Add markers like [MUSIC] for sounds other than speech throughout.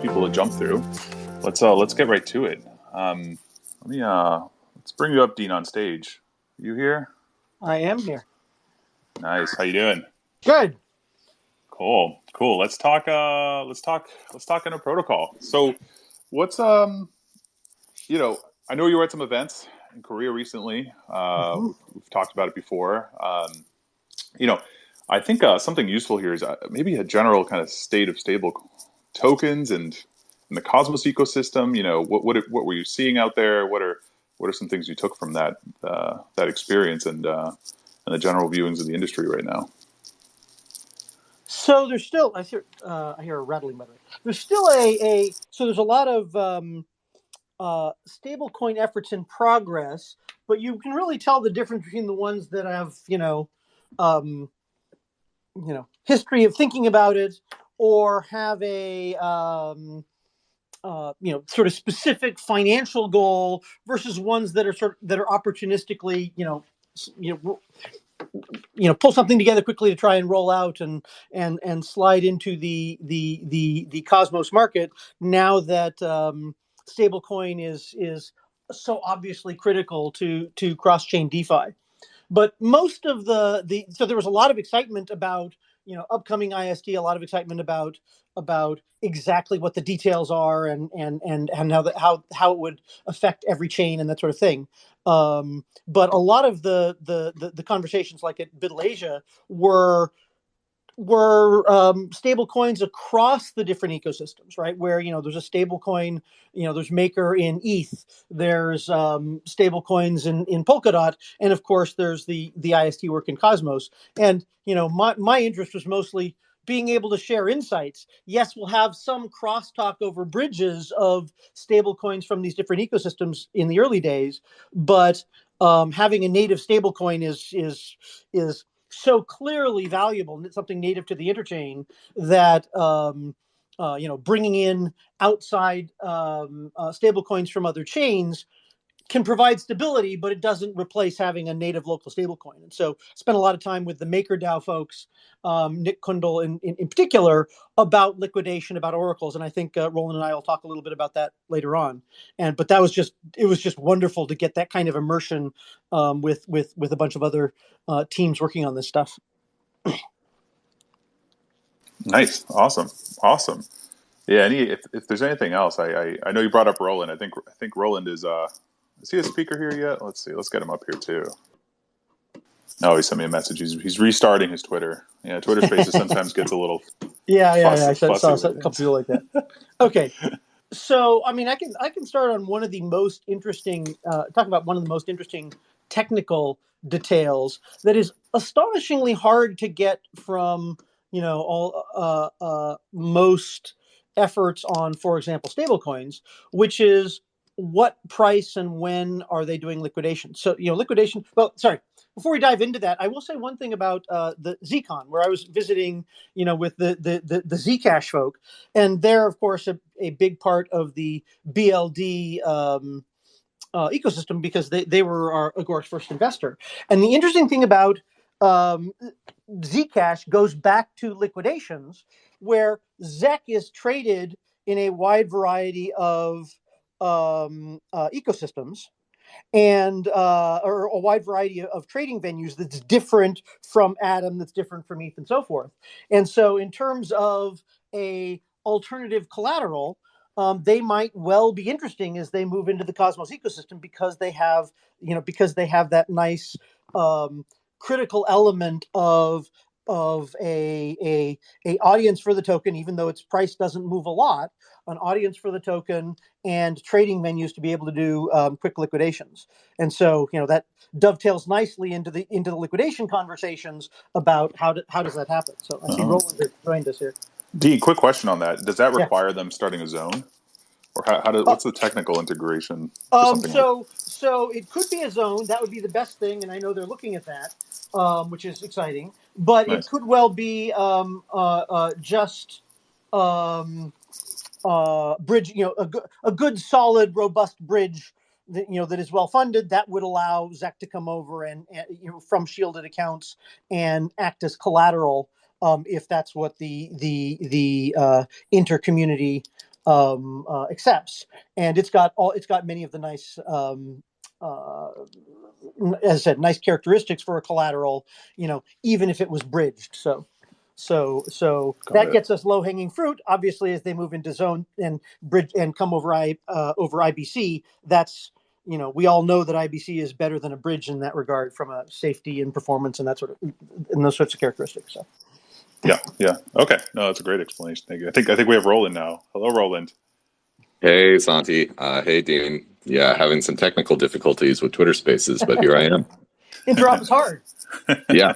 people to jump through. Let's uh, let's get right to it. Um, let me uh, let's bring you up, Dean, on stage. You here? I am here. Nice. How you doing? Good. Cool. Cool. Let's talk. Uh, let's talk. Let's talk Inter Protocol. So, what's um, you know, I know you were at some events in Korea recently. Uh, hmm we've talked about it before. Um, you know, I think uh, something useful here is uh, maybe a general kind of state of stable tokens and, and the Cosmos ecosystem. You know, what what what were you seeing out there? What are what are some things you took from that uh, that experience and uh, and the general viewings of the industry right now? So there's still I hear uh, I hear a rattling by the way. There's still a a so there's a lot of um, uh, stablecoin efforts in progress, but you can really tell the difference between the ones that have you know um, you know history of thinking about it or have a um, uh, you know sort of specific financial goal versus ones that are sort of, that are opportunistically you know you know you know pull something together quickly to try and roll out and and and slide into the the the the cosmos market now that um stablecoin is is so obviously critical to to cross chain defi. But most of the the so there was a lot of excitement about you know upcoming IST, a lot of excitement about about exactly what the details are and and and and how the, how how it would affect every chain and that sort of thing. Um, but a lot of the the the, the conversations like at BUIDL Asia were were um, stable coins across the different ecosystems, right? Where you know there's a stable coin, you know there's Maker in ETH, there's um, stable coins in in Polkadot, and of course there's the the IST work in Cosmos. And you know my my interest was mostly being able to share insights. Yes, we'll have some crosstalk over bridges of stable coins from these different ecosystems in the early days, but um, having a native stable coin is is is so clearly valuable and something native to the interchain that um, uh, you know bringing in outside um, uh, stable coins from other chains can provide stability but it doesn't replace having a native local stablecoin and so I spent a lot of time with the makerdao folks um, nick Kunkel in, in, in particular about liquidation about oracles and i think uh, roland and i will talk a little bit about that later on and but that was just it was just wonderful to get that kind of immersion um, with with with a bunch of other uh, teams working on this stuff. Nice. Awesome. Awesome. Yeah. Any if, if there's anything else, I, I I know you brought up Roland. I think I think Roland is uh is he a speaker here yet? Let's see. Let's get him up here too. No, he sent me a message. He's he's restarting his Twitter. Yeah, Twitter Spaces [LAUGHS] sometimes gets a little Yeah, yeah, fussy, yeah. I saw, saw a couple people like that. [LAUGHS] Okay, so I mean, I can I can start on one of the most interesting. Uh, talk about one of the most interesting technical details that is astonishingly hard to get from you know all uh, uh, most efforts on, for example, stablecoins, which is what price and when are they doing liquidation? So you know, liquidation. Well, sorry. Before we dive into that, I will say one thing about uh, the Zcon, where I was visiting, you know, with the the the, the Zcash folk, and they're of course a, a big part of the BLD um, uh, ecosystem because they, they were our Agoric's first investor. And the interesting thing about um, Zcash goes back to liquidations, where ZEC is traded in a wide variety of um, uh, ecosystems and uh, or a wide variety of, trading venues that's different from Atom, that's different from ETH, and so forth. And so, in terms of a alternative collateral, um, they might well be interesting as they move into the Cosmos ecosystem because they have, you know, because they have that nice um, critical element of of a, a a audience for the token, even though its price doesn't move a lot, an audience for the token and trading venues to be able to do um, quick liquidations. And so, you know, that dovetails nicely into the into the liquidation conversations about how do, how does that happen. So I see Uh-huh. Roland has joined us here. Dean, quick question on that. Does that Yeah. require them starting a zone? Or how, how do, Uh, what's the technical integration Um, something like so so it could be a zone. That would be the best thing, and I know they're looking at that, um, which is exciting. But it could well be um, uh, uh, just um, uh, bridge. You know, a, good a good, solid, robust bridge. That, you know that is well funded. That would allow ZEC to come over and, and you know from shielded accounts and act as collateral um, if that's what the the the uh, inter community um, uh, accepts, and it's got all it's got many of the nice. Um, uh, as I said, nice characteristics for a collateral, you know, even if it was bridged. So, so, so Got that it. gets us low hanging fruit. Obviously, as they move into zone and bridge and come over I uh, over IBC, that's you know we all know that IBC is better than a bridge in that regard from a safety and performance and that sort of and those sorts of characteristics. So, Yeah, yeah. Okay. No, that's a great explanation. Thank you. I think I think we have Roland now. Hello, Roland. Hey, Santi. Uh, hey, Dean. Yeah, having some technical difficulties with Twitter Spaces, but here I am. [LAUGHS] interop is hard. [LAUGHS] Yeah,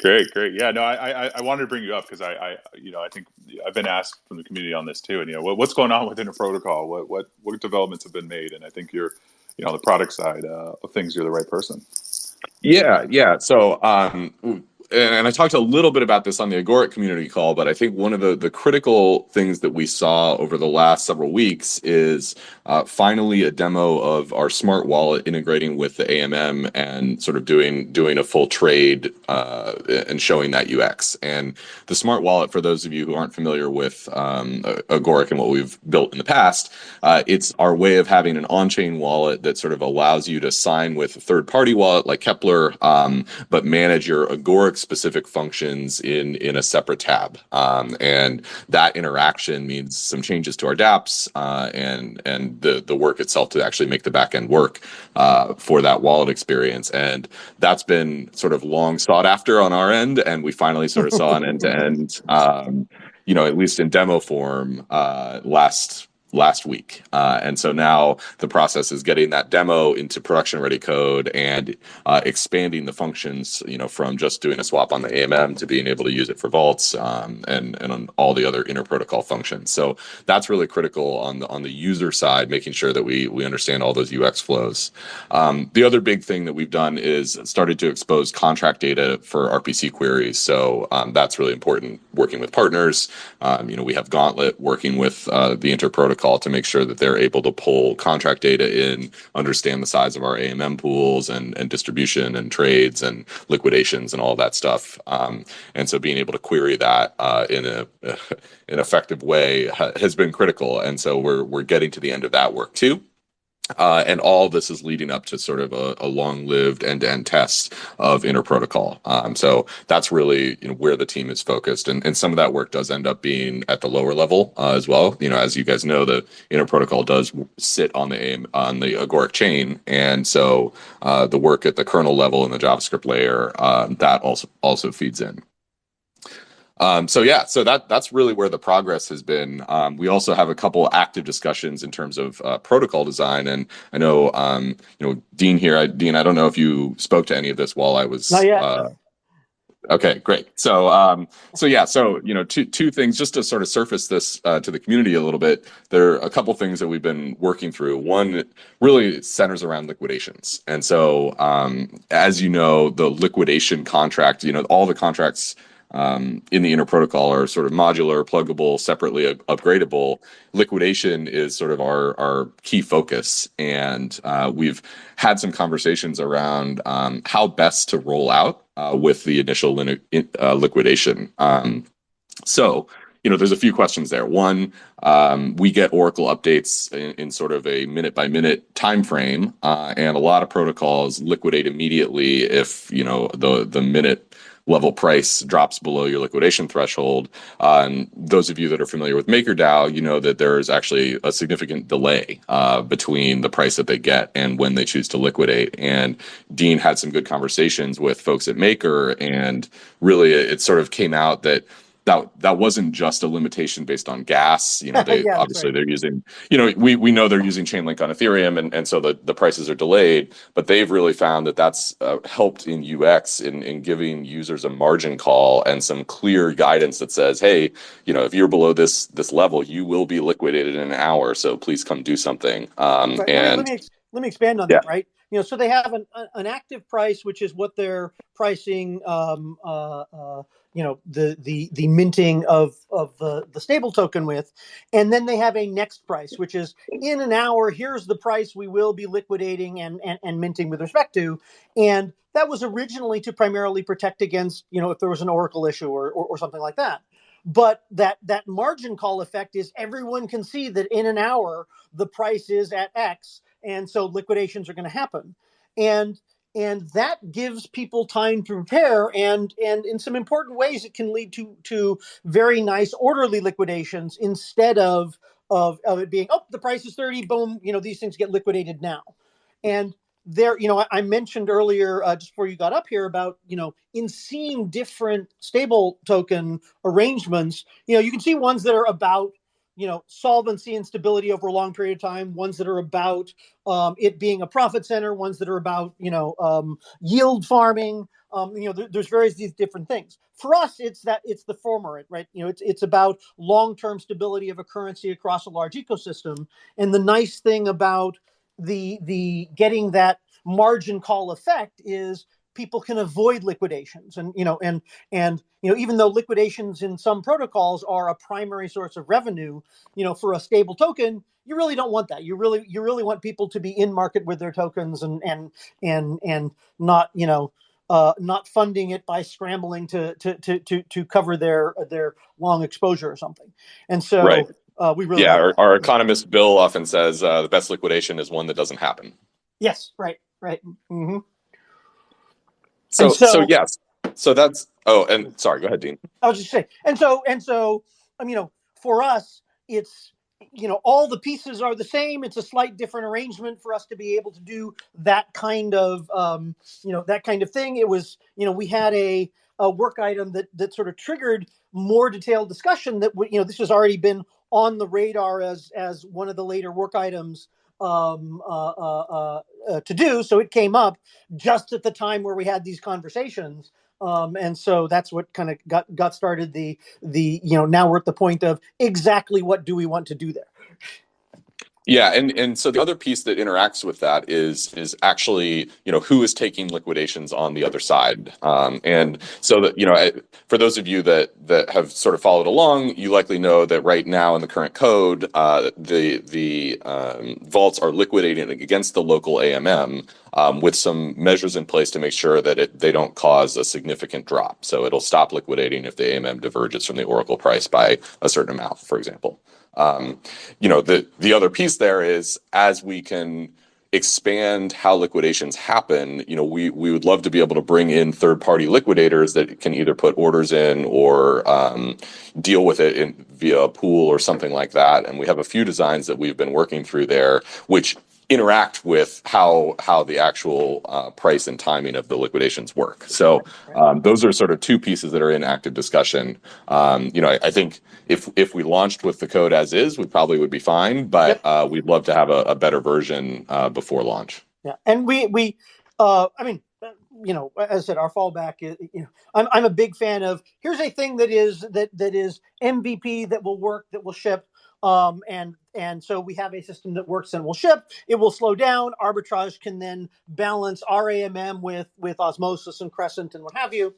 Great, great. Yeah, no, I I, I wanted to bring you up because I, I you know I think I've been asked from the community on this too, and you know what, what's going on with Inter Protocol? What what what developments have been made? And I think you're you know on the product side uh, of things, you're the right person. yeah, yeah. So, um, and I talked a little bit about this on the Agoric community call, but I think one of the, the critical things that we saw over the last several weeks is uh, finally a demo of our smart wallet integrating with the AMM and sort of doing doing a full trade uh, and showing that UX. And the smart wallet, for those of you who aren't familiar with um, Agoric and what we've built in the past, uh, it's our way of having an on-chain wallet that sort of allows you to sign with a third-party wallet like Keplr, um, but manage your Agoric specific functions in in a separate tab. Um, and that interaction means some changes to our DApps uh, and and the the work itself to actually make the backend work uh, for that wallet experience. And that's been sort of long sought after on our end, and we finally sort of saw an end to end. You know, at least in demo form uh, last last week. Uh, and so now the process is getting that demo into production ready code and uh, expanding the functions, you know, from just doing a swap on the AMM to being able to use it for vaults um, and, and on all the other inter protocol functions. So that's really critical on the, on the user side, making sure that we, we understand all those UX flows. Um, the other big thing that we've done is started to expose contract data for RPC queries. So um, that's really important working with partners. Um, you know, we have Gauntlet working with uh, the inter protocol to make sure that they're able to pull contract data in, understand the size of our AMM pools and, and distribution and trades and liquidations and all that stuff. Um, and so being able to query that uh, in a [LAUGHS] an effective way ha- has been critical. And so we're we're getting to the end of that work too. Uh, and all this is leading up to sort of a, a long-lived end-to-end test of inter-protocol. Um, so that's really you know where the team is focused, and, and some of that work does end up being at the lower level uh, as well. You know, as you guys know, the inter-protocol does sit on the AIM, on the Agoric chain, and so uh, the work at the kernel level and the JavaScript layer uh, that also also feeds in. Um, so yeah, so that that's really where the progress has been. Um, we also have a couple active discussions in terms of uh, protocol design, and I know um, you know Dean here. I, Dean, I don't know if you spoke to any of this while I was. Not yet. Uh, okay, great. So um, so yeah, so you know two two things just to sort of surface this uh, to the community a little bit. There are a couple things that we've been working through. One really centers around liquidations, and so um, as you know, the liquidation contract, you know, all the contracts um, in the inter protocol are sort of modular, pluggable, separately up- upgradable. Liquidation is sort of our our key focus, and uh, we've had some conversations around um, how best to roll out uh, with the initial uh, liquidation. Um, so. You know, there's a few questions there. One, um, we get Oracle updates in, in, sort of a minute by minute time frame, uh, and a lot of protocols liquidate immediately if you know the the minute level price drops below your liquidation threshold. Uh, and those of you that are familiar with MakerDAO, you know that there is actually a significant delay uh, between the price that they get and when they choose to liquidate. And Dean had some good conversations with folks at Maker, and really it sort of came out that that that wasn't just a limitation based on gas. You know, [LAUGHS] they Yeah, obviously right. they're using, you know, we we know they're using Chainlink on Ethereum, and and so the the prices are delayed. But they've really found that that's uh, helped in UX in in giving users a margin call and some clear guidance that says, hey, you know, if you're below this this level, you will be liquidated in an hour. So please come do something. Um, Right. And let me let me expand on Yeah. that. Right. You know, so they have an an active price, which is what they're pricing. Um, uh, uh, you know, the the the minting of of the the stable token with, and then they have a next price, which is in an hour. Here's the price we will be liquidating and and, and minting with respect to, and that was originally to primarily protect against you know if there was an Oracle issue or or, or something like that. but that that margin call effect is everyone can see that in an hour the price is at X, and so liquidations are going to happen, and and that gives people time to prepare and and in some important ways it can lead to to very nice orderly liquidations instead of of, of it being oh the price is 30 boom you know these things get liquidated now. And there you know i, I mentioned earlier uh, just before you got up here about you know in seeing different stable token arrangements you know you can see ones that are about you know solvency and stability over a long period of time ones that are about um, it being a profit center ones that are about you know um, yield farming um, you know there, there's various these different things. For us it's that it's the former right? You know it's, it's about long-term stability of a currency across a large ecosystem. And the nice thing about the the getting that margin call effect is people can avoid liquidations. And you know and and you know even though liquidations in some protocols are a primary source of revenue you know for a stable token you really don't want that. You really you really want people to be in market with their tokens and and and and not you know uh, not funding it by scrambling to to to to, to cover their their long exposure or something. And so Right. uh, we really yeah, our, our economist Bill often says uh, the best liquidation is one that doesn't happen. yes right right. Hmm So, so, so- yes, so that's. Oh, and sorry, go ahead, Dean. I was just saying, and so and so, um, you know, for us, it's you know all the pieces are the same. It's a slight different arrangement for us to be able to do that kind of um, you know that kind of thing. It was you know we had a, a work item that that sort of triggered more detailed discussion that you know this has already been on the radar as as one of the later work items um, uh, uh, uh, to do. So it came up just at the time where we had these conversations um, and so that's what kind of got got started the the you know now we're at the point of exactly what do we want to do there Yeah, and and so the other piece that interacts with that is is actually you know who is taking liquidations on the other side, um, and so that you know I- for those of you that that have sort of followed along, you likely know that right now in the current code, uh, the the um, vaults are liquidating against the local AMM um, with some measures in place to make sure that it they don't cause a significant drop. So it'll stop liquidating if the AMM diverges from the Oracle price by a certain amount, for example. Um, you know the the other piece there is as we can expand how liquidations happen you know we we would love to be able to bring in third party liquidators that can either put orders in or um, deal with it in, via a pool or something like that. And we have a few designs that we've been working through there which interact with how how the actual uh, price and timing of the liquidations work so um, those are sort of two pieces that are in active discussion um, you know I, I think if if we launched with the code as is, we probably would be fine. But uh, we'd love to have a, a better version uh, before launch. yeah and we we uh i mean you know as i said our fallback is you know i'm, I'm a big fan of here's a thing that is that that is mvp that will work that will ship um and and so we have a system that works and will ship. It will slow down. Arbitrage can then balance ramm with with osmosis and crescent and what have you.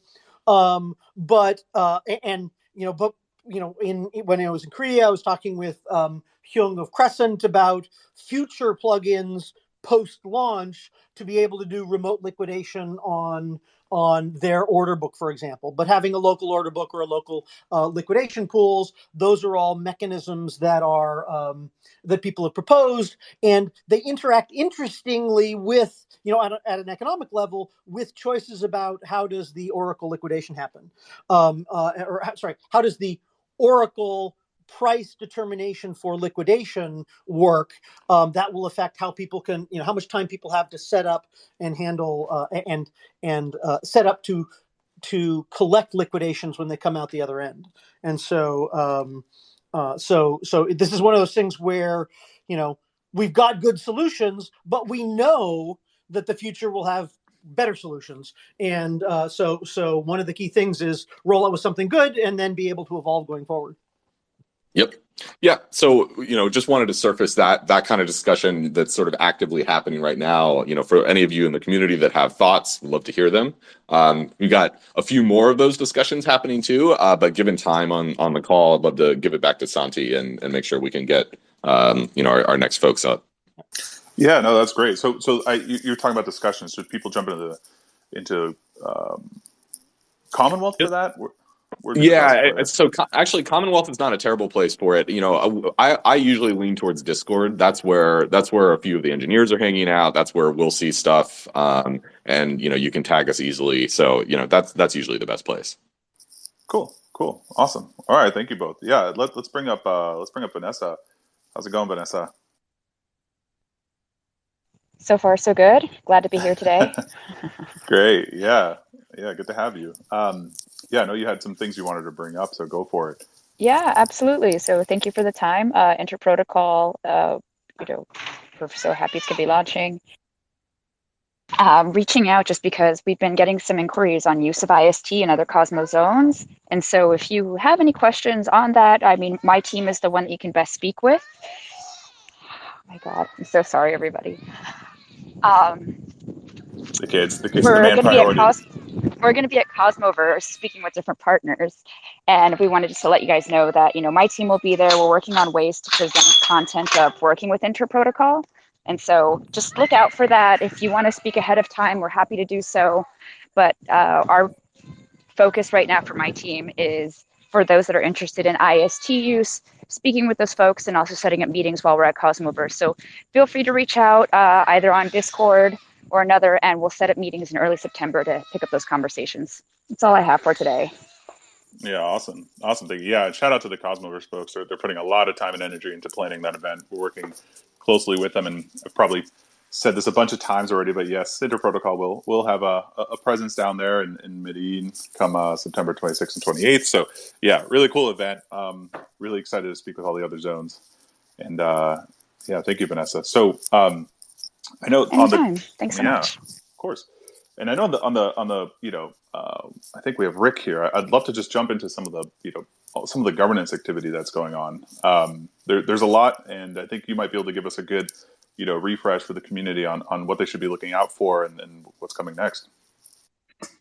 Um but uh and you know but you know in when i was in korea i was talking with um hyung of crescent about future plugins post launch to be able to do remote liquidation on on their order book for example. But having a local order book or a local uh, liquidation pools those are all mechanisms that are um, that people have proposed and they interact interestingly with you know at, a, at an economic level with choices about how does the oracle liquidation happen. Um, uh, or sorry how does the oracle price determination for liquidation work um, that will affect how people can you know how much time people have to set up and handle uh, and and uh, set up to to collect liquidations when they come out the other end. And so um, uh, so so this is one of those things where you know we've got good solutions but we know that the future will have better solutions. And uh, so so one of the key things is roll out with something good and then be able to evolve going forward Yep. Yeah. So you know, just wanted to surface that that kind of discussion that's sort of actively happening right now. You know, for any of you in the community that have thoughts, we'd love to hear them. Um, we got a few more of those discussions happening too. Uh, but given time on on the call, I'd love to give it back to Santi and and make sure we can get um, you know our, our next folks up. Yeah, no, that's great. So, so I, you, you're talking about discussions. Should people jump into the into um, Commonwealth for that? Or- yeah so actually commonwealth is not a terrible place for it. You know I, I usually lean towards discord. That's where that's where a few of the engineers are hanging out. That's where we'll see stuff um, and you know you can tag us easily. So you know that's that's usually the best place. Cool cool. Awesome. All right thank you both. Yeah let, let's bring up uh let's bring up vanessa. How's it going vanessa? So far so good. Glad to be here today. [LAUGHS] Great. Yeah. Yeah good to have you. Um yeah, I know you had some things you wanted to bring up, so go for it. Yeah, absolutely. So thank you for the time. Uh, Interprotocol, uh, you know, we're so happy to be launching. Um, reaching out just because we've been getting some inquiries on use of IST and other Cosmos zones. And so if you have any questions on that, I mean, my team is the one that you can best speak with. Oh my God, I'm so sorry, everybody. Um, the kids, the kids, we're the man Cos- we're going to be at Cosmoverse speaking with different partners, and we wanted just to let you guys know that you know my team will be there. We're working on ways to present content of working with Interprotocol, and so just look out for that. If you want to speak ahead of time, we're happy to do so. But uh, our focus right now for my team is for those that are interested in IST use, speaking with those folks, and also setting up meetings while we're at Cosmoverse. So feel free to reach out uh, either on Discord or another, and we'll set up meetings in early September to pick up those conversations. That's all I have for today. Yeah, awesome. Awesome. Thank you. Yeah, shout out to the Cosmoverse folks. They're, they're putting a lot of time and energy into planning that event. We're working closely with them, and I've probably said this a bunch of times already, but yes, Interprotocol will will have a, a presence down there in, in Medellin come uh, September 26th and 28th. So yeah, really cool event. Um, really excited to speak with all the other zones. And uh, yeah, thank you, Vanessa. So um, I know Anytime. on the thanks so yeah, much. Of course. And I know on the on the on the you know uh, I think we have Rick here. I'd love to just jump into some of the you know some of the governance activity that's going on. Um, there, there's a lot, and I think you might be able to give us a good you know refresh for the community on on what they should be looking out for and, and what's coming next.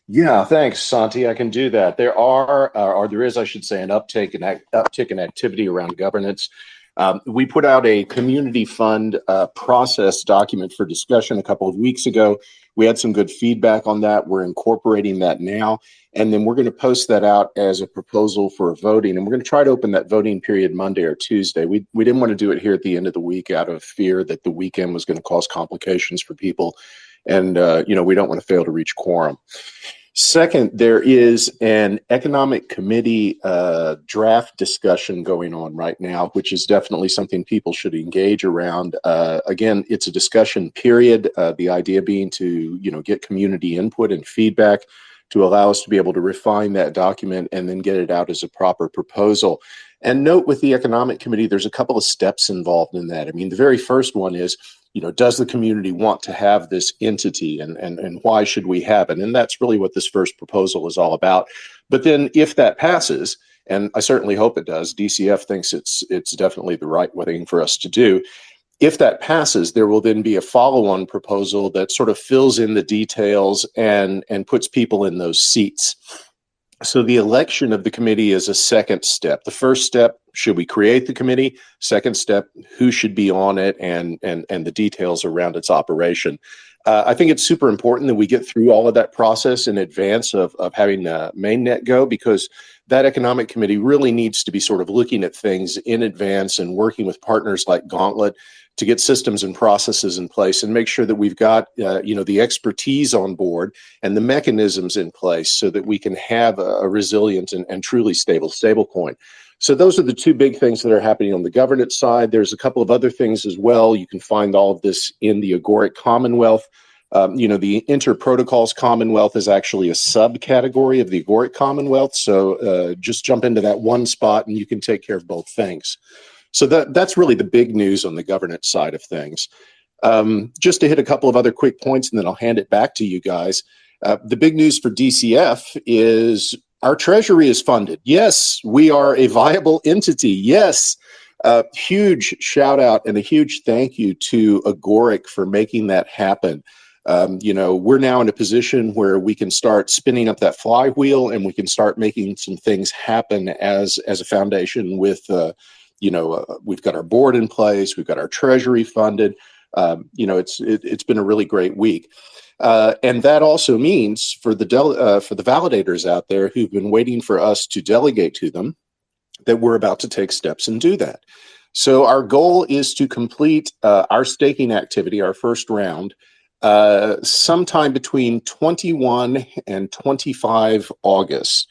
Yeah, thanks, Santi. I can do that. There are, uh, or there is, I should say, an uptick in uptick in activity around governance. Um, we put out a community fund uh, process document for discussion a couple of weeks ago. We had some good feedback on that. We're incorporating that now. And then we're going to post that out as a proposal for voting. And we're going to try to open that voting period Monday or Tuesday. We, we didn't want to do it here at the end of the week out of fear that the weekend was going to cause complications for people. And, uh, you know, we don't want to fail to reach quorum. Second, there is an economic committee uh, draft discussion going on right now, which is definitely something people should engage around. Uh, again, it's a discussion period. Uh, the idea being to you know get community input and feedback to allow us to be able to refine that document and then get it out as a proper proposal. And note with the economic committee, there's a couple of steps involved in that. I mean, the very first one is you know, does the community want to have this entity and, and, and why should we have it? And that's really what this first proposal is all about. But then if that passes, and I certainly hope it does, DCF thinks it's it's definitely the right thing for us to do. If that passes, there will then be a follow-on proposal that sort of fills in the details and and puts people in those seats. So the election of the committee is a second step. The first step, should we create the committee? Second step, who should be on it and and and the details around its operation. Uh, I think it's super important that we get through all of that process in advance of, of having uh, mainnet go because that economic committee really needs to be sort of looking at things in advance and working with partners like Gauntlet to get systems and processes in place and make sure that we've got uh, you know the expertise on board and the mechanisms in place so that we can have a, a resilient and, and truly stable stable coin. So those are the two big things that are happening on the governance side. There's a couple of other things as well. You can find all of this in the agoric commonwealth. Um, you know the interprotocols commonwealth is actually a subcategory of the agoric commonwealth. So uh, just jump into that one spot and you can take care of both things so that that's really the big news on the governance side of things. Um, just to hit a couple of other quick points, and then I'll hand it back to you guys. Uh, the big news for DCF is our treasury is funded. Yes, we are a viable entity. Yes, uh, huge shout out and a huge thank you to Agoric for making that happen. Um, you know, we're now in a position where we can start spinning up that flywheel and we can start making some things happen as as a foundation with uh, you know, uh, we've got our board in place, we've got our treasury funded. Um, you know, it's it, has been a really great week. Uh, and that also means for the uh, for the validators out there who've been waiting for us to delegate to them that we're about to take steps and do that. So our goal is to complete uh, our staking activity, our first round, uh, sometime between 21 and 25 August.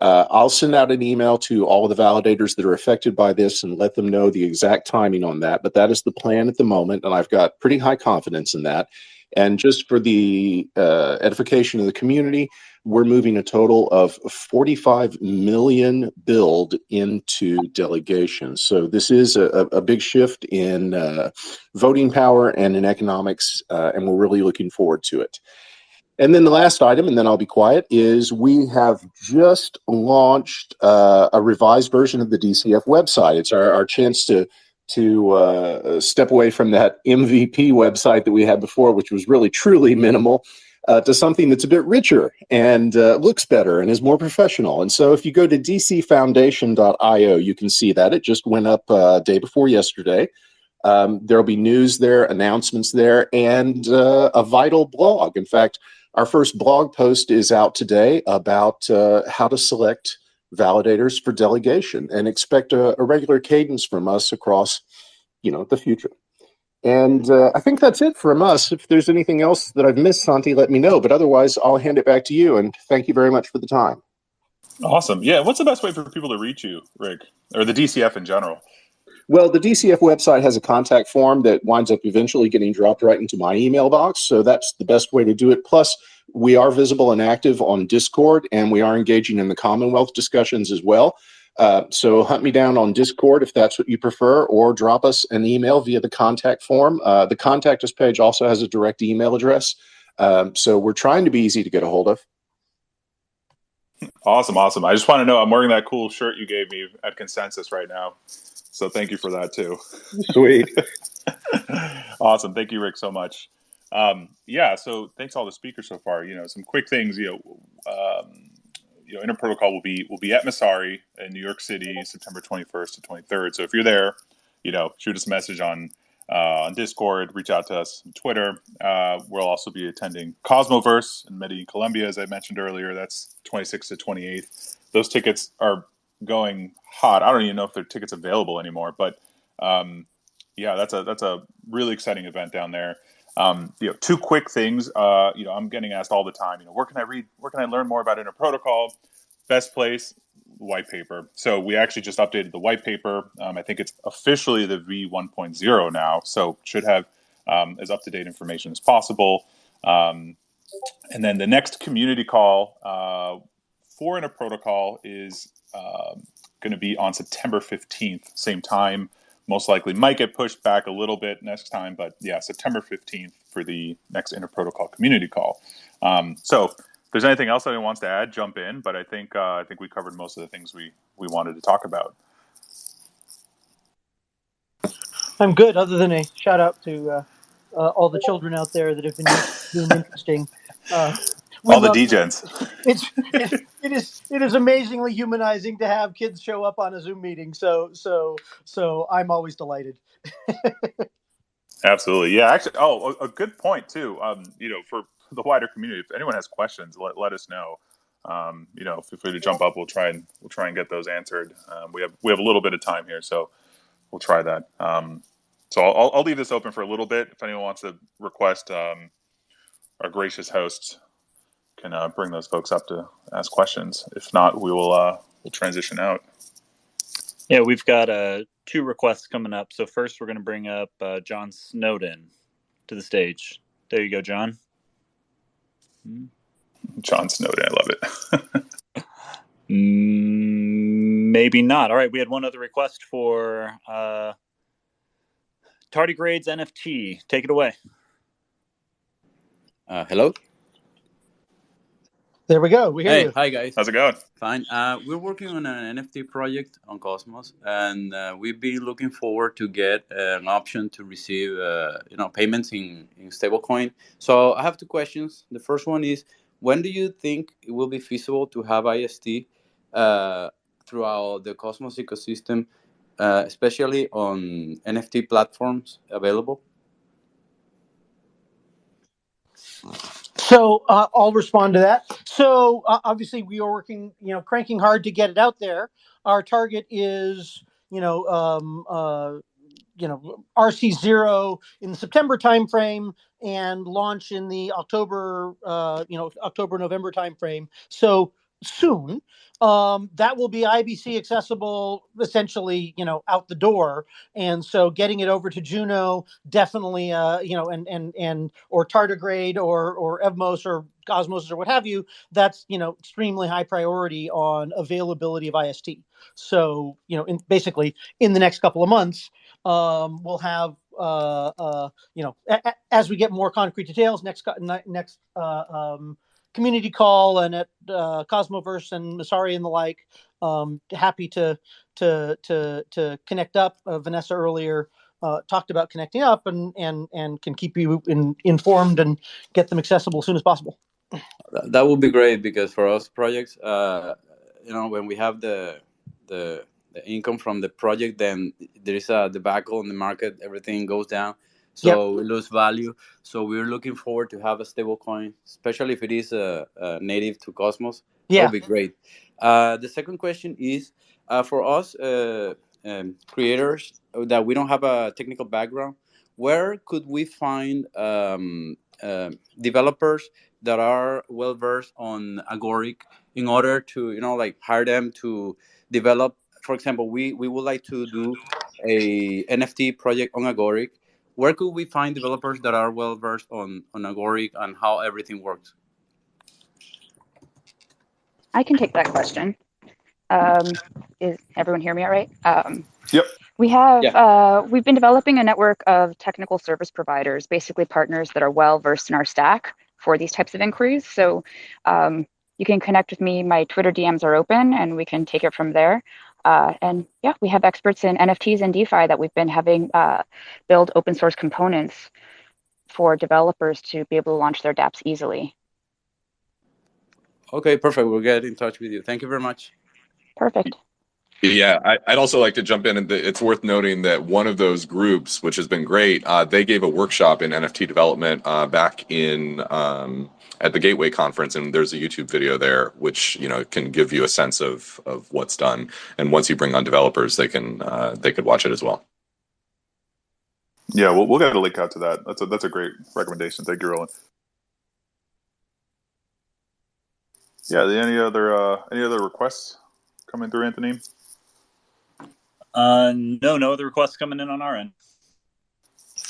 Uh, I'll send out an email to all of the validators that are affected by this and let them know the exact timing on that. But that is the plan at the moment, and I've got pretty high confidence in that. And just for the uh, edification of the community, we're moving a total of 45 million build into delegation. So this is a, a big shift in uh, voting power and in economics, uh, and we're really looking forward to it. And then the last item, and then I'll be quiet, is we have just launched uh, a revised version of the DCF website. It's our, our chance to to uh, step away from that MVP website that we had before, which was really truly minimal, uh, to something that's a bit richer and uh, looks better and is more professional. And so if you go to dcfoundation.io, you can see that. It just went up uh, day before yesterday. Um, there'll be news there, announcements there, and uh, a vital blog. In fact, our first blog post is out today about uh, how to select validators for delegation and expect a, a regular cadence from us across, you know, the future. And uh, I think that's it from us. If there's anything else that I've missed, Santi, let me know. But otherwise, I'll hand it back to you. And thank you very much for the time. Awesome. Yeah. What's the best way for people to reach you, Rick, or the DCF in general? Well, the DCF website has a contact form that winds up eventually getting dropped right into my email box. So that's the best way to do it. Plus, we are visible and active on Discord, and we are engaging in the Commonwealth discussions as well. Uh, so hunt me down on Discord if that's what you prefer, or drop us an email via the contact form. Uh, the contact us page also has a direct email address. Um, so we're trying to be easy to get a hold of. Awesome, awesome. I just want to know I'm wearing that cool shirt you gave me at Consensus right now. So thank you for that too. Sweet. [LAUGHS] awesome. Thank you, Rick, so much. Um, yeah, so thanks to all the speakers so far. You know, some quick things. You know, um, you know, Interprotocol will be will be at Messari in New York City, September 21st to 23rd. So if you're there, you know, shoot us a message on uh, on Discord, reach out to us on Twitter. Uh, we'll also be attending Cosmoverse in Medellin, Colombia, as I mentioned earlier. That's 26th to 28th. Those tickets are going hot. I don't even know if there are tickets available anymore, but um, yeah, that's a that's a really exciting event down there. Um, you know, two quick things. Uh, you know, I'm getting asked all the time. You know, where can I read? Where can I learn more about Interprotocol? Best place, white paper. So we actually just updated the white paper. Um, I think it's officially the V1.0 now, so should have um, as up to date information as possible. Um, and then the next community call uh, for Interprotocol is um, going to be on September 15th, same time most likely might get pushed back a little bit next time, but yeah, September 15th for the next interprotocol community call. Um, so if there's anything else anyone wants to add, jump in, but I think uh, I think we covered most of the things we, we wanted to talk about. I'm good, other than a shout out to uh, uh, all the children out there that have been doing interesting uh, all the degens. It's it, it is it is amazingly humanizing to have kids show up on a Zoom meeting. So so so I'm always delighted. Absolutely, yeah. Actually, oh, a, a good point too. Um, you know, for the wider community, if anyone has questions, let, let us know. Um, you know, feel free to jump up. We'll try and we'll try and get those answered. Um, we have we have a little bit of time here, so we'll try that. Um, so I'll, I'll leave this open for a little bit. If anyone wants to request, um, our gracious hosts can uh, bring those folks up to ask questions. If not, we will uh, we'll transition out. Yeah, we've got uh, two requests coming up. So first, we're going to bring up uh, John Snowden to the stage. There you go, John. John Snowden, I love it. Mm, maybe not. All right, we had one other request for uh, Tardigrades NFT. Take it away. Uh, hello. There we go. We hear Hey, you. hi guys. How's it going? Fine. Uh, we're working on an NFT project on Cosmos, and uh, we've been looking forward to get uh, an option to receive, uh, you know, payments in in stablecoin. So I have two questions. The first one is, when do you think it will be feasible to have IST uh, throughout the Cosmos ecosystem, uh, especially on NFT platforms available? So uh, I'll respond to that. So uh, obviously we are working, you know, cranking hard to get it out there. Our target is, you know, um, uh, you know, RC zero in the September timeframe and launch in the October, uh, you know, October November timeframe. So soon. Um, that will be IBC accessible essentially, you know, out the door. And so getting it over to Juno definitely, uh, you know, and and and or tardigrade or or Evmos or Cosmos or what have you. That's you know extremely high priority on availability of IST. So you know, in, basically in the next couple of months, um, we'll have uh, uh, you know, as we get more concrete details next next uh, um, community call and at uh, Cosmoverse and Messari and the like. Um, happy to to to to connect up. Uh, Vanessa earlier uh, talked about connecting up and and and can keep you in, informed and get them accessible as soon as possible. That would be great because for us projects, uh, you know, when we have the the the income from the project, then there is a debacle in the market. Everything goes down so yep. we lose value. So we're looking forward to have a stable coin, especially if it is a, a native to Cosmos. Yeah, that would be great. Uh, the second question is uh, for us uh, um, creators that we don't have a technical background. Where could we find um, um developers that are well versed on Agoric in order to you know like hire them to develop? For example, we we would like to do a NFT project on Agoric where could we find developers that are well versed on on Agoric and how everything works? I can take that question. Um, is everyone hear me all right? Um, yep. We have yeah. uh, we've been developing a network of technical service providers, basically partners that are well versed in our stack for these types of inquiries. So um, you can connect with me. My Twitter DMs are open, and we can take it from there. Uh, and yeah, we have experts in NFTs and DeFi that we've been having uh, build open source components for developers to be able to launch their dApps easily. Okay, perfect. We'll get in touch with you. Thank you very much. Perfect. Yeah, I, would also like to jump in, and it's worth noting that one of those groups, which has been great, uh, they gave a workshop in NFT development uh, back in um, at the Gateway conference, and there's a YouTube video there, which you know can give you a sense of of what's done. And once you bring on developers, they can uh, they could watch it as well. Yeah, we'll we'll get a link out to that. That's a that's a great recommendation. Thank you, Roland. Yeah, any other uh, any other requests coming through, Anthony? Uh, no, no other requests coming in on our end.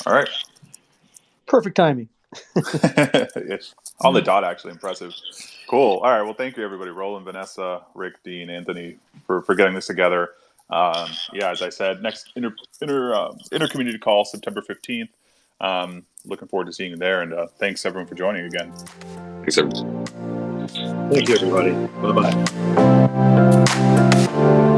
All right. Perfect timing. [LAUGHS] yes. On the dot, actually impressive. Cool. All right. Well, thank you, everybody. Roland, Vanessa, Rick, Dean, Anthony, for, for getting this together. Um, yeah, as I said, next inter, inter, uh, inter community call September 15th. Um, looking forward to seeing you there. And uh, thanks, everyone, for joining again. Thanks, everyone. Thank you, everybody. Bye bye.